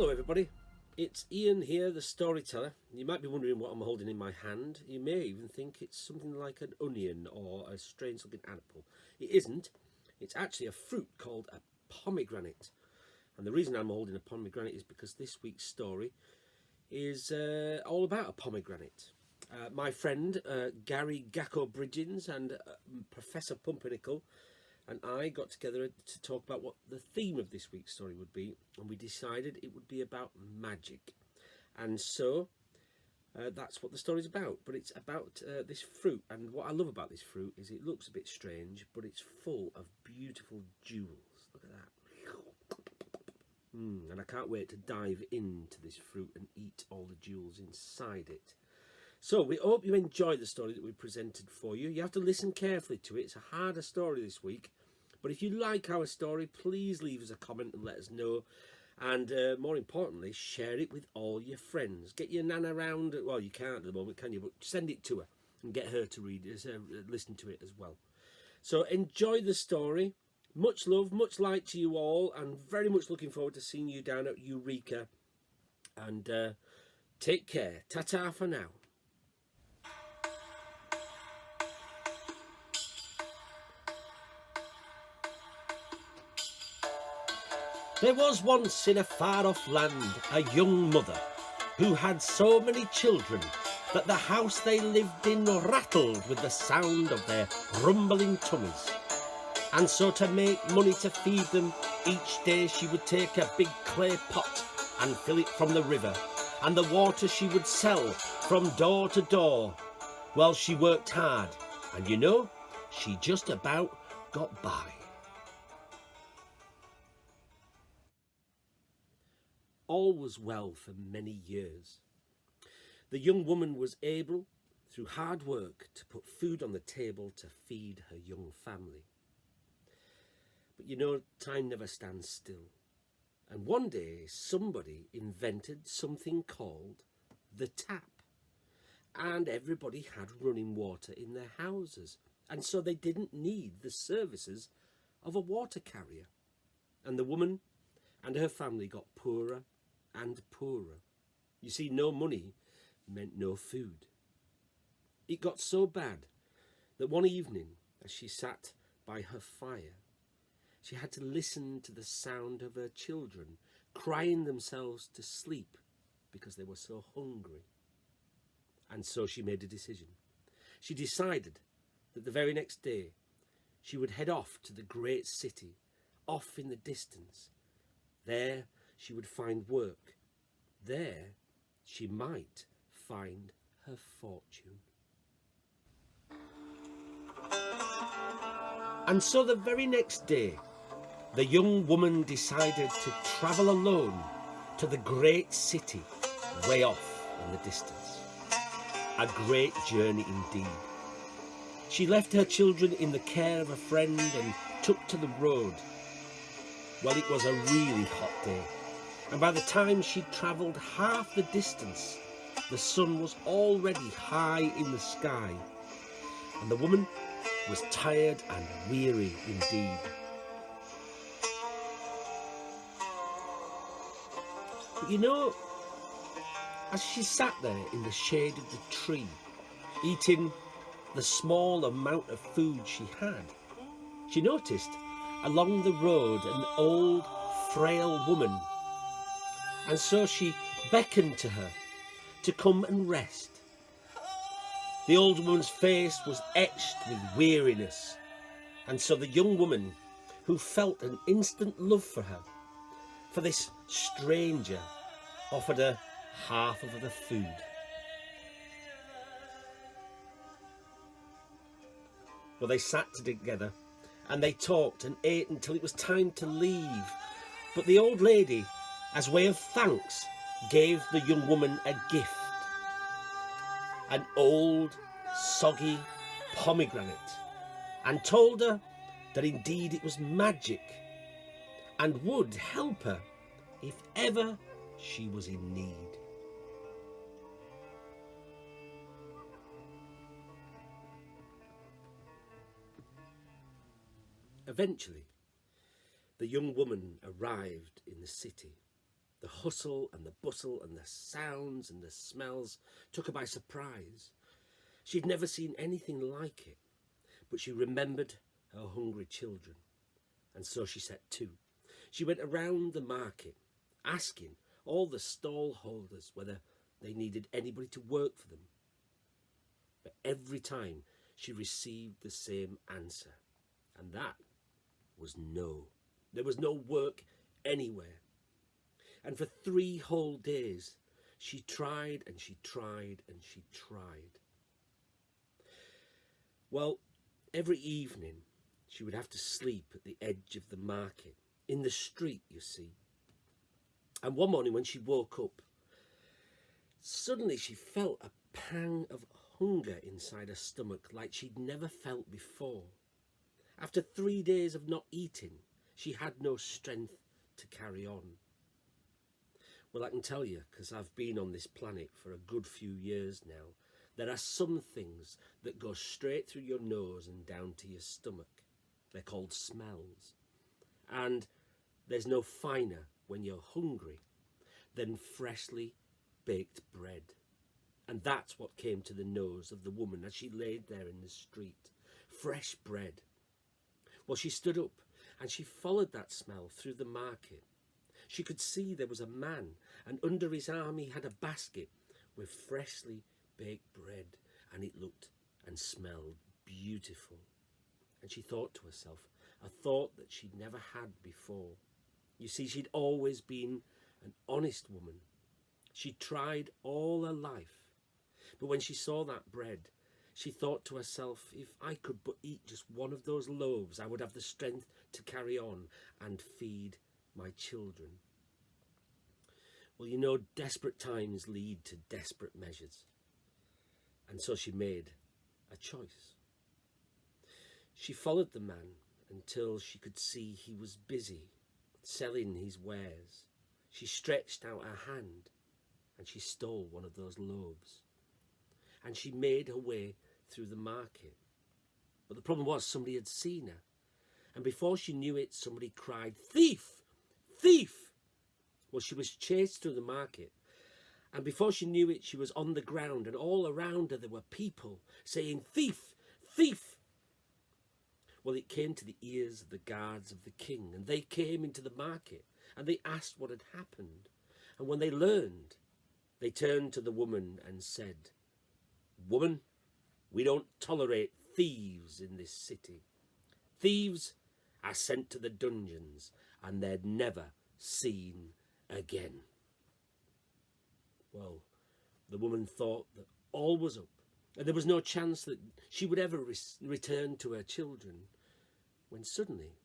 Hello everybody, it's Ian here, the storyteller. You might be wondering what I'm holding in my hand. You may even think it's something like an onion or a strange looking apple. It isn't. It's actually a fruit called a pomegranate. And the reason I'm holding a pomegranate is because this week's story is uh, all about a pomegranate. Uh, my friend uh, Gary Gacko Bridgens and uh, Professor Pumpernickel and I got together to talk about what the theme of this week's story would be and we decided it would be about magic and so uh, that's what the story's about but it's about uh, this fruit and what I love about this fruit is it looks a bit strange but it's full of beautiful jewels look at that mm, and I can't wait to dive into this fruit and eat all the jewels inside it so we hope you enjoy the story that we presented for you. You have to listen carefully to it. It's a harder story this week. But if you like our story, please leave us a comment and let us know. And uh, more importantly, share it with all your friends. Get your nan around. Well, you can't at the moment, can you? But send it to her and get her to read it, uh, listen to it as well. So enjoy the story. Much love, much light to you all, and very much looking forward to seeing you down at Eureka. And uh, take care. Ta-ta for now. There was once in a far-off land a young mother who had so many children that the house they lived in rattled with the sound of their rumbling tummies. And so to make money to feed them, each day she would take a big clay pot and fill it from the river, and the water she would sell from door to door. Well, she worked hard, and you know, she just about got by. All was well for many years. The young woman was able, through hard work, to put food on the table to feed her young family. But you know, time never stands still. And one day somebody invented something called the tap. And everybody had running water in their houses. And so they didn't need the services of a water carrier. And the woman and her family got poorer and poorer. You see, no money meant no food. It got so bad that one evening, as she sat by her fire, she had to listen to the sound of her children crying themselves to sleep because they were so hungry. And so she made a decision. She decided that the very next day she would head off to the great city, off in the distance. There she would find work. There she might find her fortune. And so the very next day, the young woman decided to travel alone to the great city way off in the distance. A great journey indeed. She left her children in the care of a friend and took to the road. Well, it was a really hot day and by the time she'd travelled half the distance, the sun was already high in the sky, and the woman was tired and weary indeed. But you know, as she sat there in the shade of the tree, eating the small amount of food she had, she noticed along the road an old, frail woman and so she beckoned to her to come and rest. The old woman's face was etched with weariness, and so the young woman, who felt an instant love for her, for this stranger, offered her half of the food. Well, they sat together and they talked and ate until it was time to leave. But the old lady as way of thanks, gave the young woman a gift. An old, soggy pomegranate, and told her that indeed it was magic and would help her if ever she was in need. Eventually, the young woman arrived in the city The hustle and the bustle and the sounds and the smells took her by surprise. She'd never seen anything like it, but she remembered her hungry children, and so she set to. She went around the market, asking all the stall holders whether they needed anybody to work for them. But every time she received the same answer, and that was no. There was no work anywhere. And for three whole days, she tried and she tried and she tried. Well, every evening she would have to sleep at the edge of the market, in the street, you see. And one morning when she woke up, suddenly she felt a pang of hunger inside her stomach like she'd never felt before. After three days of not eating, she had no strength to carry on. Well, I can tell you, because I've been on this planet for a good few years now, there are some things that go straight through your nose and down to your stomach. They're called smells. And there's no finer when you're hungry than freshly baked bread. And that's what came to the nose of the woman as she laid there in the street. Fresh bread. Well, she stood up and she followed that smell through the market. She could see there was a man, and under his arm he had a basket with freshly baked bread, and it looked and smelled beautiful. And she thought to herself, a thought that she'd never had before. You see, she'd always been an honest woman. She tried all her life. But when she saw that bread, she thought to herself, if I could but eat just one of those loaves, I would have the strength to carry on and feed my children. Well, you know, desperate times lead to desperate measures. And so she made a choice. She followed the man until she could see he was busy selling his wares. She stretched out her hand and she stole one of those loaves. And she made her way through the market. But the problem was somebody had seen her. And before she knew it, somebody cried, Thief! Thief! Well, she was chased through the market. And before she knew it, she was on the ground, and all around her there were people saying, Thief! Thief! Well, it came to the ears of the guards of the king, and they came into the market, and they asked what had happened. And when they learned, they turned to the woman and said, Woman, we don't tolerate thieves in this city. Thieves are sent to the dungeons, and they're never seen again. Well, the woman thought that all was up, and there was no chance that she would ever re return to her children, when suddenly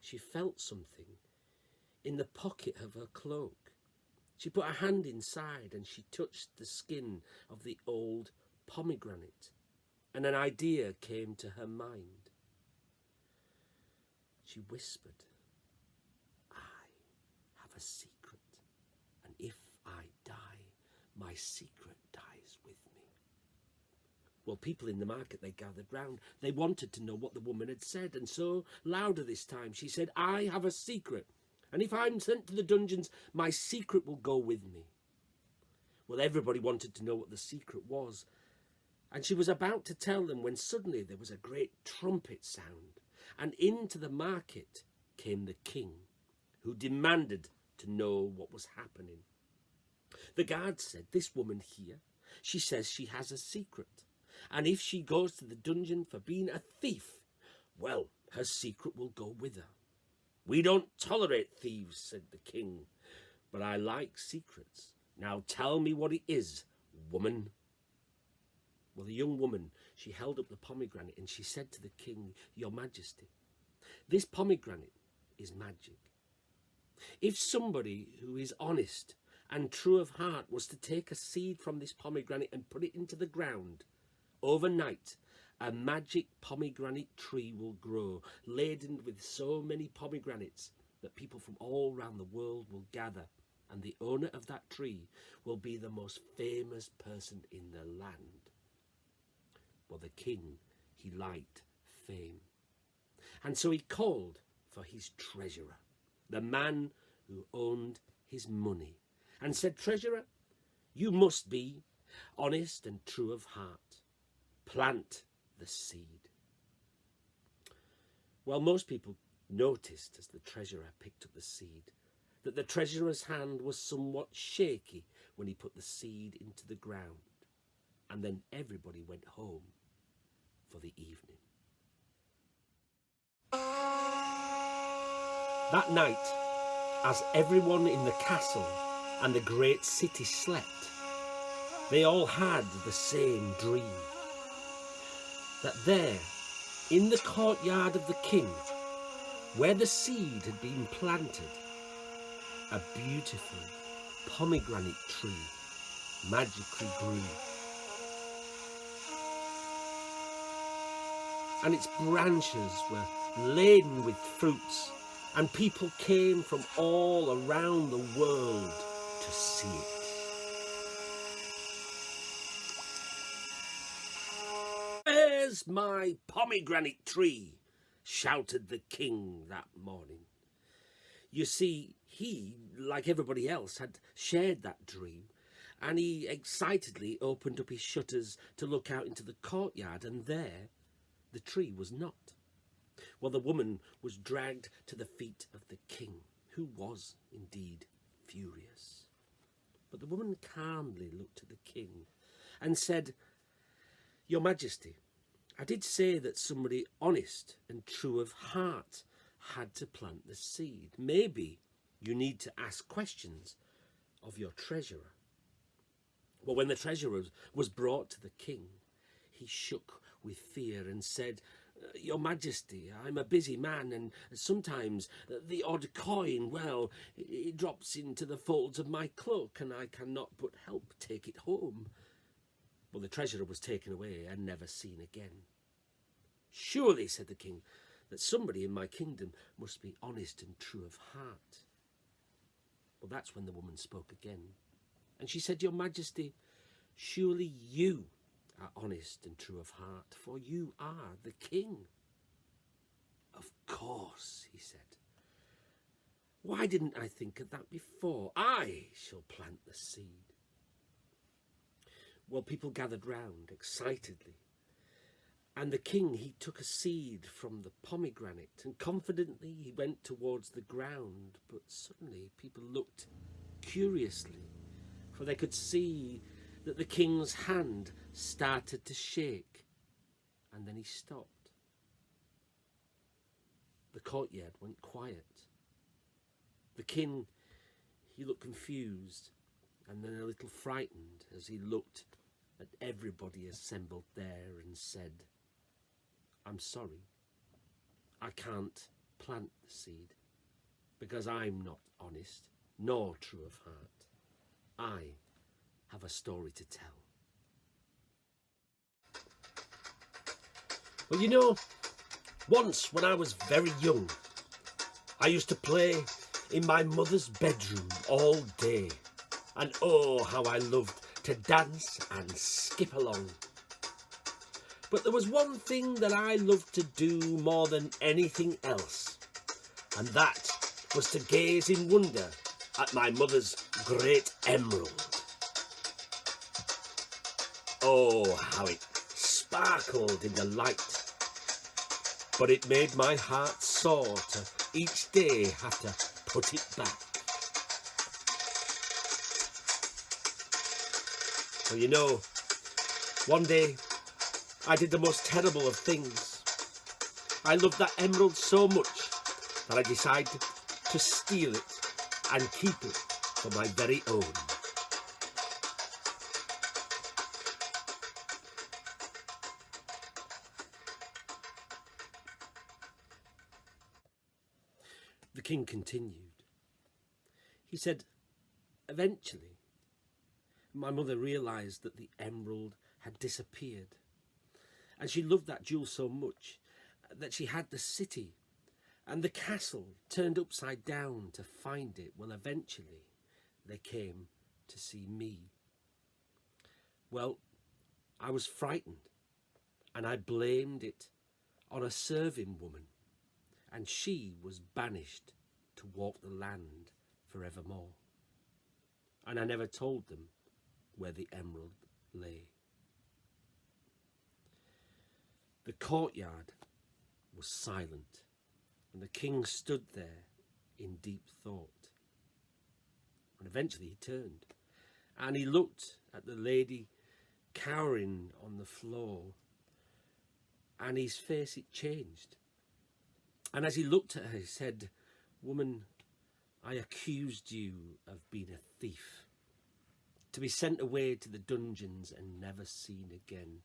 she felt something in the pocket of her cloak. She put her hand inside and she touched the skin of the old pomegranate, and an idea came to her mind. She whispered, a secret, and if I die, my secret dies with me. Well, people in the market, they gathered round. They wanted to know what the woman had said, and so, louder this time, she said, I have a secret, and if I'm sent to the dungeons, my secret will go with me. Well, everybody wanted to know what the secret was, and she was about to tell them when suddenly there was a great trumpet sound, and into the market came the king, who demanded to know what was happening. The guard said, This woman here, she says she has a secret, and if she goes to the dungeon for being a thief, well, her secret will go with her. We don't tolerate thieves, said the king, but I like secrets. Now tell me what it is, woman. Well, the young woman, she held up the pomegranate and she said to the king, Your Majesty, this pomegranate is magic. If somebody who is honest and true of heart was to take a seed from this pomegranate and put it into the ground, overnight a magic pomegranate tree will grow, laden with so many pomegranates that people from all round the world will gather and the owner of that tree will be the most famous person in the land. Well, the king, he liked fame. And so he called for his treasurer, the man who owned his money and said, Treasurer, you must be honest and true of heart. Plant the seed. Well, most people noticed as the treasurer picked up the seed that the treasurer's hand was somewhat shaky when he put the seed into the ground. And then everybody went home for the evening. That night, as everyone in the castle and the great city slept, they all had the same dream. That there, in the courtyard of the king, where the seed had been planted, a beautiful pomegranate tree magically grew. And its branches were laden with fruits, and people came from all around the world to see it. Where's my pomegranate tree? shouted the king that morning. You see, he, like everybody else, had shared that dream, and he excitedly opened up his shutters to look out into the courtyard, and there the tree was not. Well, the woman was dragged to the feet of the king, who was indeed furious. But the woman calmly looked at the king and said, Your Majesty, I did say that somebody honest and true of heart had to plant the seed. Maybe you need to ask questions of your treasurer. Well, when the treasurer was brought to the king, he shook with fear and said, Uh, your Majesty, I'm a busy man, and sometimes the odd coin, well, it drops into the folds of my cloak, and I cannot but help take it home. Well, the treasurer was taken away and never seen again. Surely, said the king, that somebody in my kingdom must be honest and true of heart. Well, that's when the woman spoke again. And she said, Your Majesty, surely you are honest and true of heart, for you are the king. Of course, he said. Why didn't I think of that before? I shall plant the seed. Well, people gathered round excitedly and the king, he took a seed from the pomegranate, and confidently he went towards the ground. But suddenly people looked curiously, for they could see that the king's hand started to shake, and then he stopped. The courtyard went quiet. The king, he looked confused, and then a little frightened as he looked at everybody assembled there and said, I'm sorry, I can't plant the seed because I'm not honest nor true of heart. I have a story to tell. Well, you know, once when I was very young, I used to play in my mother's bedroom all day. And oh, how I loved to dance and skip along. But there was one thing that I loved to do more than anything else, and that was to gaze in wonder at my mother's great emerald. Oh, how it sparkled in the light. But it made my heart sore to each day have to put it back. Well, you know, one day I did the most terrible of things. I loved that emerald so much that I decided to steal it and keep it for my very own. The king continued. He said, eventually, my mother realised that the emerald had disappeared and she loved that jewel so much that she had the city and the castle turned upside down to find it. Well, eventually they came to see me. Well, I was frightened and I blamed it on a serving woman and she was banished to walk the land forevermore. and I never told them where the emerald lay. The courtyard was silent, and the king stood there in deep thought. And eventually he turned, and he looked at the lady cowering on the floor, and his face it changed. And as he looked at her, he said, Woman, I accused you of being a thief, to be sent away to the dungeons and never seen again.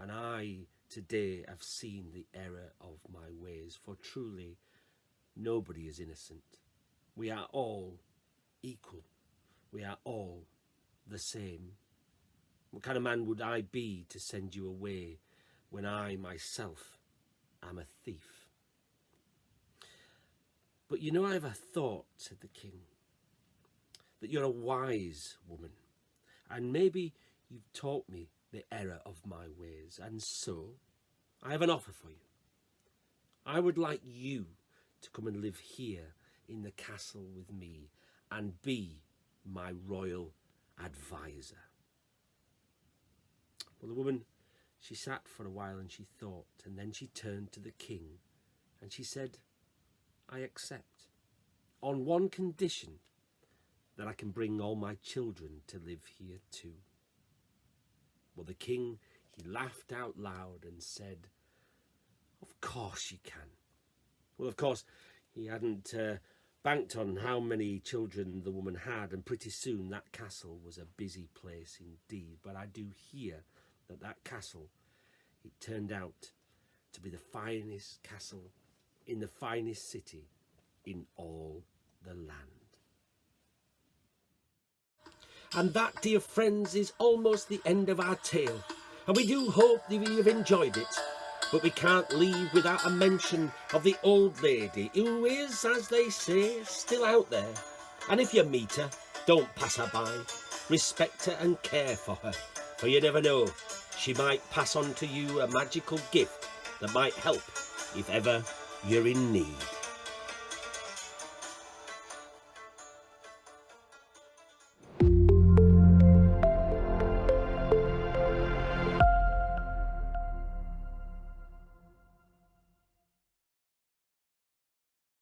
And I today have seen the error of my ways, for truly nobody is innocent. We are all equal. We are all the same. What kind of man would I be to send you away when I myself am a thief? But you know, I have a thought, said the king, that you're a wise woman, and maybe you've taught me the error of my ways, and so I have an offer for you. I would like you to come and live here in the castle with me and be my royal advisor. Well, the woman, she sat for a while and she thought, and then she turned to the king and she said, I accept, on one condition, that I can bring all my children to live here too. Well, the king, he laughed out loud and said, Of course you can. Well, of course, he hadn't uh, banked on how many children the woman had, and pretty soon that castle was a busy place indeed. But I do hear that that castle, it turned out to be the finest castle in the finest city in all the land. And that, dear friends, is almost the end of our tale. And we do hope that you have enjoyed it. But we can't leave without a mention of the old lady who is, as they say, still out there. And if you meet her, don't pass her by. Respect her and care for her. For you never know, she might pass on to you a magical gift that might help if ever you're in need.